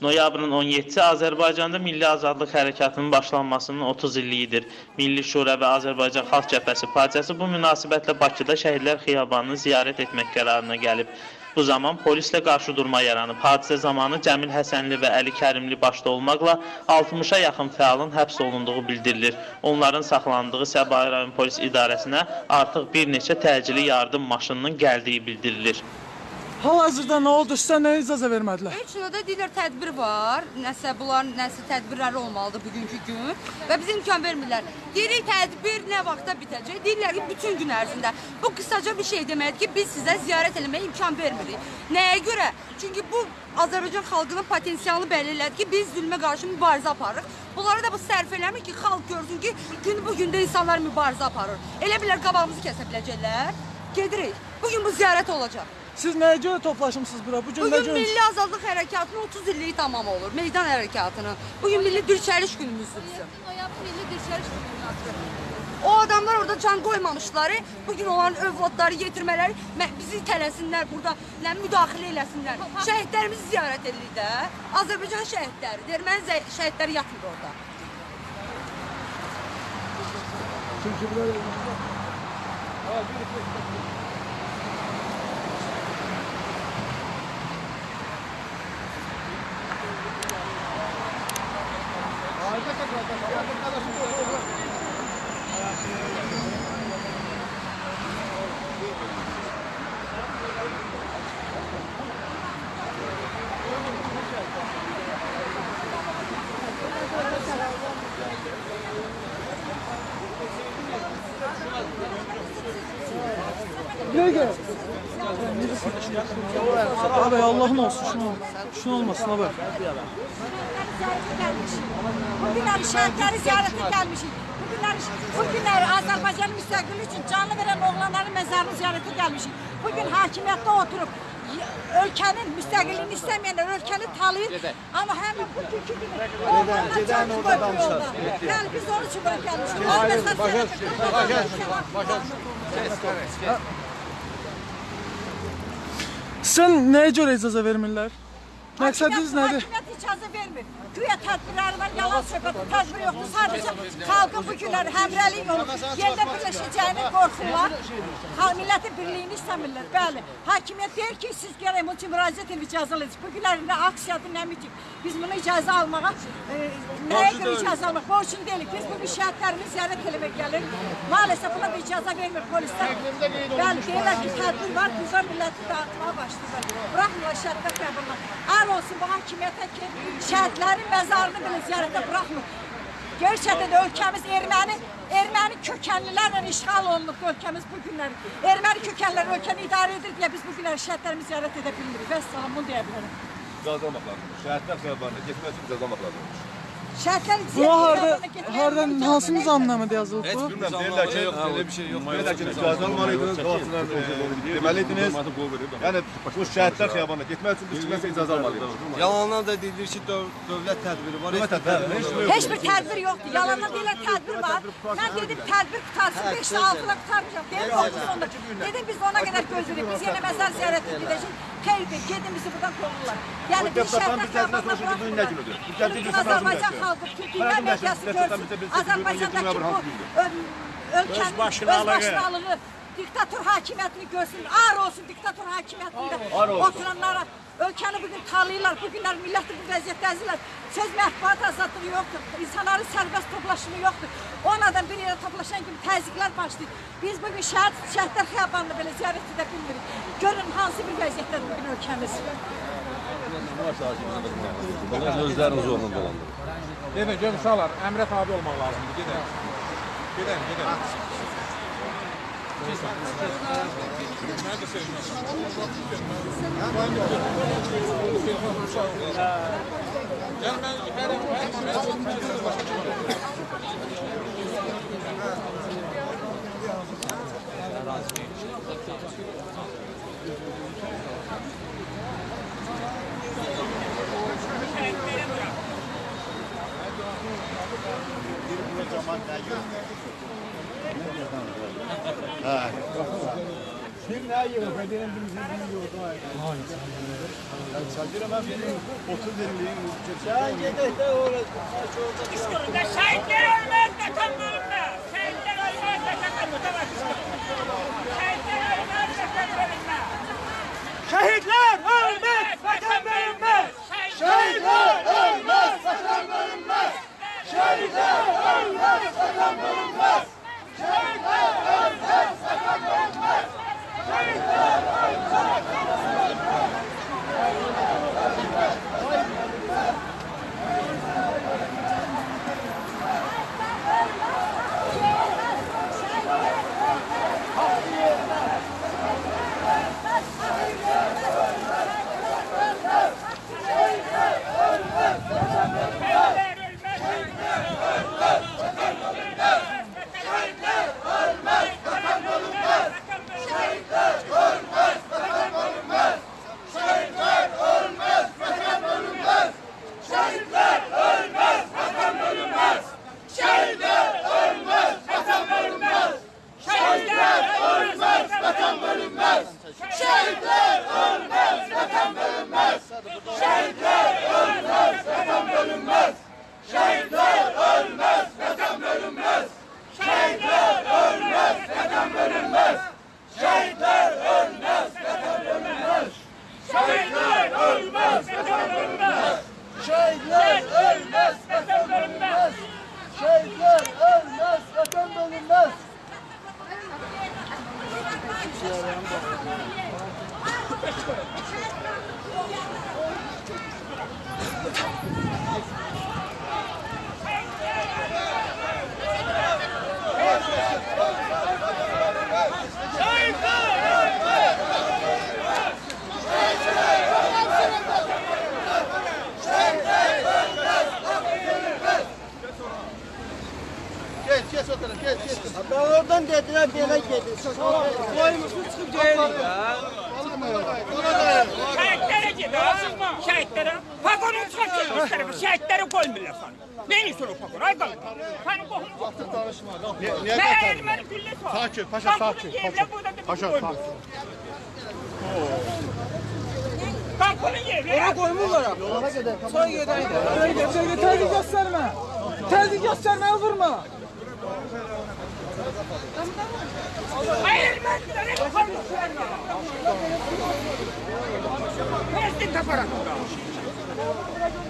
Noyabrın 17-si Azərbaycanda Milli Azadlıq Hərəkatının başlanmasının 30 illiyidir. Milli Şura və Azərbaycan Xalq Cəbhəsi partiyası bu münasibətlə Bakıda Şəhidlər Xiyabanını ziyarət etmək qərarına gəlib. Bu zaman polislə qarşıdurma yaranıb. Hadisə zamanı Cəmil Həsənli və Əli Kərimli başda olmaqla 60-a yaxın fəalın həbs olunduğu bildirilir. Onların saxlandığı Səbahi rayon polis idarəsinə artıq bir neçə təcili yardım maşınının gəldiyi bildirilir. Hal-hazırda nə oldu? Sizə nə icazə vermədilər? Heç nədə deyirlər tədbir var. Nəsə bunların nəsə tədbirləri olmalıdır bugünkü gün və bizə imkan vermirlər. Deyirik tədbir nə vaxta bitəcək? Deyirlər ki, bütün gün ərzində. Bu qısaca bir şey deməkdir ki, biz sizə ziyarət etməyə imkan vermirik. Nəyə görə? Çünki bu Azərbaycan xalqının potensialını bəlli elədi ki, biz zülmə qarşı mübarizə aparırıq. Bunlara da bu sərf eləmir ki, xalq görsün ki, gün bu gündə insanlar mübarizə aparır. Elə bilər qabağımızı kəsə biləcəklər. Gedirik. Bugün bu ziyarət olacaq. Siz nəyə görə toplaşmısınız bura? Bu gün nə Bugün gün? Milli Azadlıq Hərəkatının 30 illiyi tamam olur. Meydan hərəkatının. Bugün milli dirçəliş günümüzdür bizim. Noyabr milli dirçəliş günüdür. O adamlar orada can qoymamışlar. Bugün onların övladları yetirmələri mə- bizi tələsinlər burada, nə müdaxilə eləsinlər. Şəhidlərimizi ziyarət edirik də. Azərbaycan şəhidləri, erməni şəhidləri yatmır orada. Buraya Allah'ın olsun şunu. Şunu olmasın abi. Bugünler şehitleri ziyarete gelmişik. Bugünler, bugünler Azerbaycan müstakili için canlı veren oğlanların mezarını ziyarete gelmişik. Bugün hakimiyette oturup ülkenin müstakilini istemeyenler ülkeni tanıyır. Ama hemen bugünkü gibi oğlanlar can koyuyor yolda. Yani biz onun için böyle gelmişiz. Başka, Sizə nəyə görə icazə vermirlər? Məqsədiniz nədir? Hakimiyyət icazə vermir. Güya tədbirləri var, yalan söhbət, tədbir yoxdur. Sadəcə xalqın bu günləri həmrəlik olub, yerdə birləşəcəyini qorxurlar. Xalq millətin birliyini istəmirlər. Bəli. Hakimiyyət deyir ki, siz gərək bu üçün müraciət edib icazə alın. Bu günləri nə aksiyadır, nə miting. Biz bunu icazə almağa, e, nəyə görə icazə almaq? Borçlu deyilik. Biz bugün şəhidlərimizi ziyarət eləmək gəlirik. Maalesef buna da icazə vermir polislər. Bəli, deyirlər ki, tədbir var, bizə milləti dağıtmağa başlayırlar. Bıraxmırlar şəhidlər qəbuluna. Ar olsun bu hakimiyyətə ki, şəhidlərin məzarını belə ziyarətə buraxmır. Gerçəkdən də ölkəmiz erməni, erməni kökənlilərlə işğal olunub ölkəmiz bu günləri. Erməni kökənlər ölkəni idarə edir deyə biz bu günləri şəhidlərimizi ziyarət edə bilmirik. Vəssalam, bunu deyə bilərəm. İcazə almaq lazımdır. Şəhidlər xiyabanına getmək üçün icazə almaq lazımdır. Şəhidlər Buna harda, hardan hansı vermir. nizamnamədə yazılıb bu? Bilmirəm, deyirlər ki, Öyle bir şey yok. deyirlər ki, icazə almalıydınız, qabaqcadan e, deməliydiniz. Yəni bu şəhidlər xiyabanına getmək üçün biz kiməsə icazə almalıydınız. Yalandan da deyilir ki döv dövlət tədbiri var. Heç bir tədbir yoxdur. Heç bir tədbir yoxdur. Yalandan deyirlər tədbir var. Mən dedim tədbir qutarsın 5-də 6-da qutarmayacaq. Deyir 9-da. Dedim biz ona qədər gözləyirik. Biz yenə məzar ziyarəti gedəcək. Keyfi, gedimizi buradan qovurlar. Yəni bir şəhərdə qabaqda buraxmırlar. Türk Azərbaycan xalqı, Türkiyə mediası görsün. Azərbaycandakı bu ölkənin öz başlıqlığı diktator hakimiyyətini görsün. Ar olsun diktator hakimiyyətində oturanlara. Ölkəni bugün tanıyırlar, bugünlər milləti bu vəziyyətdə əzirlər. Söz mətbuat azadlığı yoxdur, insanların sərbəst toplaşımı yoxdur. Onlardan bir yerə toplaşan kimi təzyiqlər başlayır. Biz bugün şəhid, şəhidlər xiyabanını belə ziyarət edə bilmirik. Görün hansı bir vəziyyətdədir bugün ölkəmiz. Özləriniz zorla dolandırın. Gedin, gedin uşaqlar, əmrə tabi olmaq lazımdır. Gedin. Gedin, gedin. Yani ben her her Thank you. Ha. Şimdi ne yiyor? Bedenin bir şey yiyor. Çadır ama benim 30 lirayım. Sen gidip de uğraşın. İskırında şehitler ölmez vatan bölümde. Şehitler ölmez vatan bölümde. Şehitler ölmez vatan bölümde. Şehitler ölmez vatan bölümde. Şehitler ölmez vatan bölümde. Şehitler ölmez vatan bölümde. Şehitler ölmez, vatan bölünmez. Şehitler ölmez, vatan bölünmez. Geç geç o tarafa geç geç. Ben oradan dediler böyle gidin. Koymuşsun çıkartmışlar bu şehitleri koymuyorlar sana. Beni soru vagonu. Ay kalın. Hani kohunu Niye Ne kaçırdın? elmeri gülle sor. Sakin, paşa, sakin, paşa. Paşa, sakin. Kalkının yerine. Koymurlar ha. Soy gedeydi. Soy gedeydi. Terzi gösterme. Terzi göstermeye vurma. Ay elmerleri koymuşlar. Versin taparak. Maaşına değil.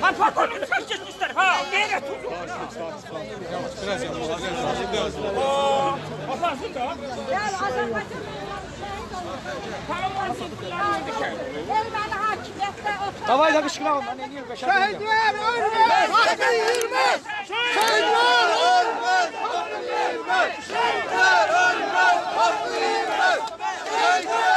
Ha vagonu çıkartmışlar ha. Nereye tutuyor? Oo, kapansın da. Yani Azerbaycan Kapansın. Ermeni hakimiyyətdə oturur. Davay da kışkıralım. Ben en iyi kaşar. Şəhidlər ölməz, haqqı yürməz. Şehitler ölmez, hakkı yemez. Şehitler ölmez, hakkı yemez. Şehitler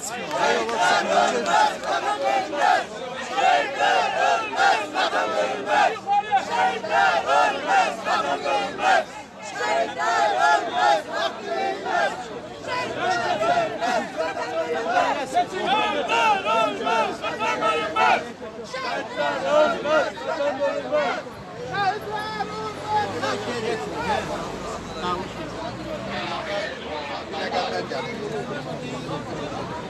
tartışmıyor. Vatan ölmez, vatan ölmez. Şehitler ölmez, vatan ölmez. Şehitler ölmez, vatan ölmez. Şehitler ölmez, vatan ölmez. Şehitler ölmez, vatan ölmez. Şehitler ölmez, vatan ölmez. Şehitler ölmez, vatan ölmez. Şehitler ölmez. Thank you.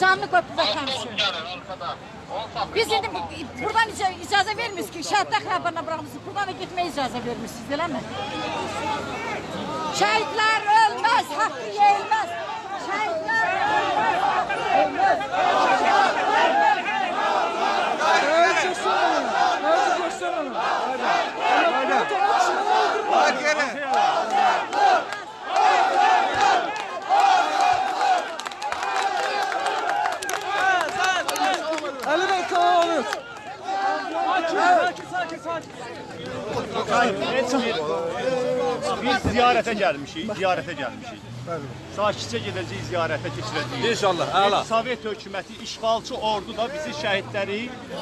Canlı köprüdə tanışır. Biz indi bu- buradan icazə, icazə vermirsiniz ki, şəhidlər xəbərinə buraxmışsınız. Buradan da getməyə icazə vermirsiniz, eləmi? Şəhidlər ölməz, haqqı yeyilməz. Şəhidlər ölməz, haqqı yeyilməz. Ziyarətə gəlmişik, ziyarətə gəlmişik. Sakitcə gedəcəyik, ziyarətə keçirəcəyik. İnşallah, əla. Sovet hökuməti, işğalçı ordu da bizi şəhidləri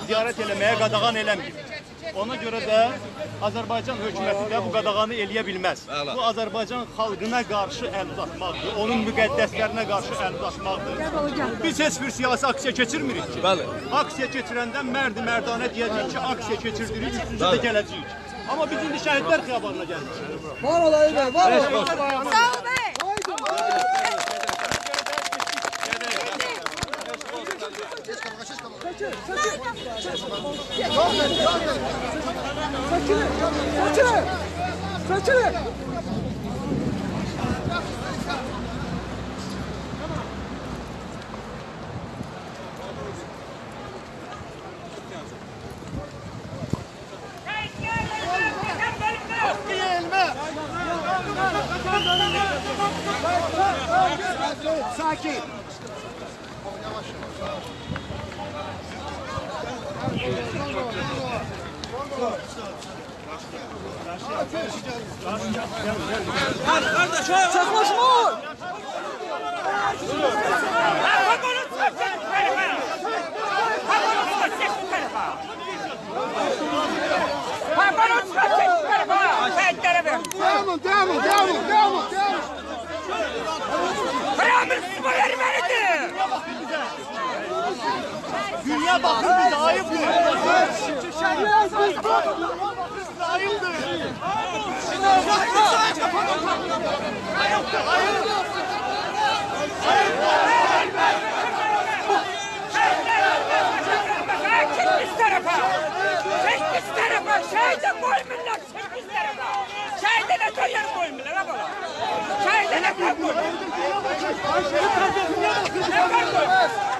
ziyarət eləməyə qadağan eləmir. Ona görə də Azərbaycan hökuməti də bu qadağanı eləyə bilməz. Bu Azərbaycan xalqına qarşı əl uzatmaqdır, onun müqəddəslərinə qarşı əl uzatmaqdır. Biz heç bir siyasi aksiya keçirmirik ki. Bəli. Aksiya keçirəndə mərdi mərdanə deyəcəyik ki, aksiya keçirdirik, üçüncü də gələcəyik. Amma biz indi şəhidlər xiyabanına gəldik. Var olayı be, var olayı. Sağ ol bey. Çekilin, çekilin, çekilin. Sakin. Dünya baxın biz ayıbdır. Şehirler biz Ayıbdır. Çek biz tarafa. Çek biz tarafa. Tarafa. Şehide ne koyar koymurlar ha bana. Şehide ne koymur. Ne koymur. Şehirler Şehitler ölmez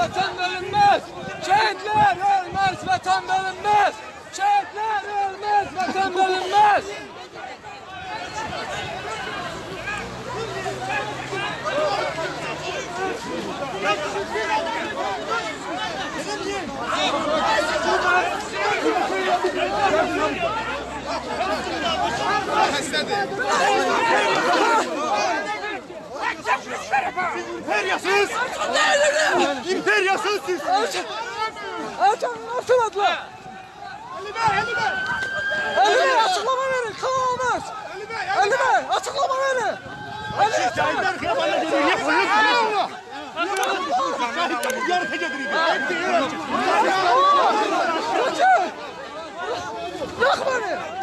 vatan bölünmez. Şehitler ölmez, vatan bölünmez. Şehitler ölmez, vatan bölünmez. İmperyasız! İmperyasız siz! Ercan nasıl adla? Ali Bey, Ali Bey. Ali Bey açıklama verin, kalmaz. Ali Bey açıklama verin. Ali Bey. Xiyabanına gedirik. Niyə qoyuyorsunuz? Şəhidləri ziyarətə gedirik. Kaçın. Bırak beni.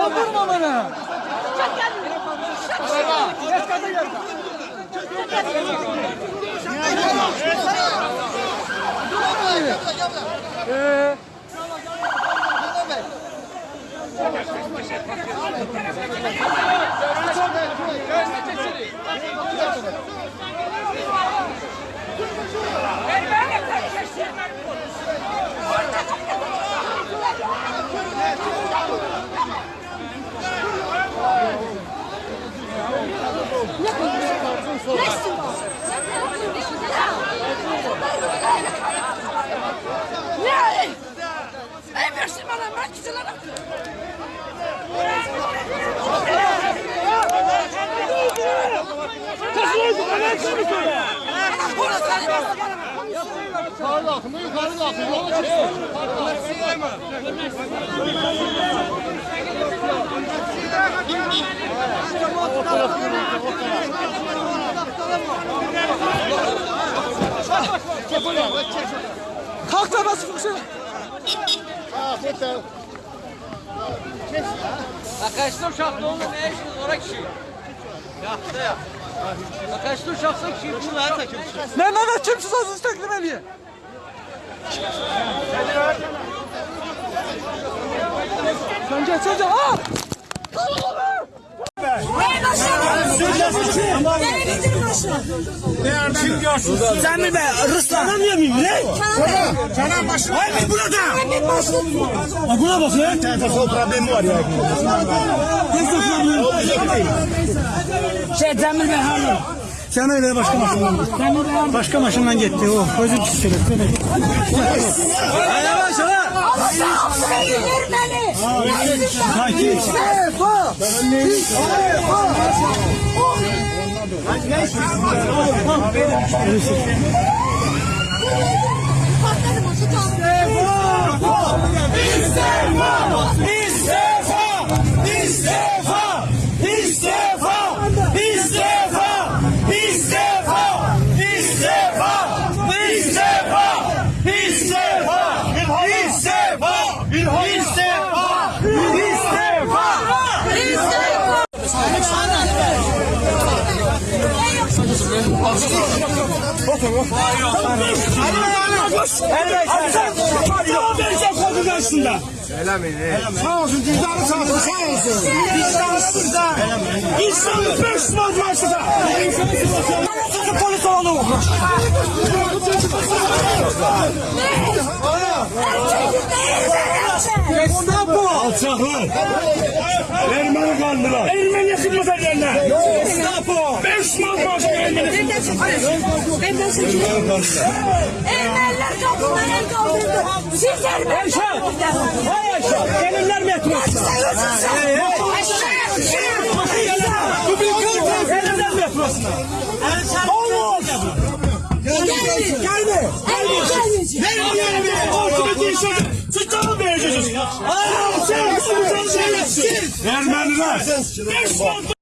Öldürme beni. Ee, Ver bana kardeşlerim. şunu söyle. Orası sen nasıl Yukarı kalkın, yukarı kalkın. Yola çıkın. Kalk da bas Fuksel. Arkadaşlar şartlı oğlum ne işiniz oraya kişi? Yaktı ya. Ne ne ne kimsiz azınızı teklif ediyor. Sen geç sen geç. Aa! Cəmil bəy, rıslanamıyor muyum? Ne? Kenan başına. Hayır burada. Ha buna bak ya. Telefon problemi var ya. Şey Cəmil bəy harda? Sen öyle başka maşından git. Başka maşından gitti o. Özür dilerim. Yavaş yavaş. Sakin. İstifa! İstifa! Sağ olsun cüzdanı sağ olsun sağ olsun. Vicdanı burada. İnsanı beş sınav karşıda. İnsanı polis olalım. Gestapo! Alçaklar. Ermeni kandılar. Ermeni yakınmasa yerler. Gestapo. Beş sınav karşıda Ermeni. Ermeniler kapıları kaldırdı. Siz Ermeniler. Hay aşağı. Gelirler metrosu. Bir kırk. Gelirler metrosuna. Olmaz. Gelme. Gelme. Vermiyorum. Ortada değilsin. Sıçta mı vereceksiniz? Aa, sen Ermeniler. Sınav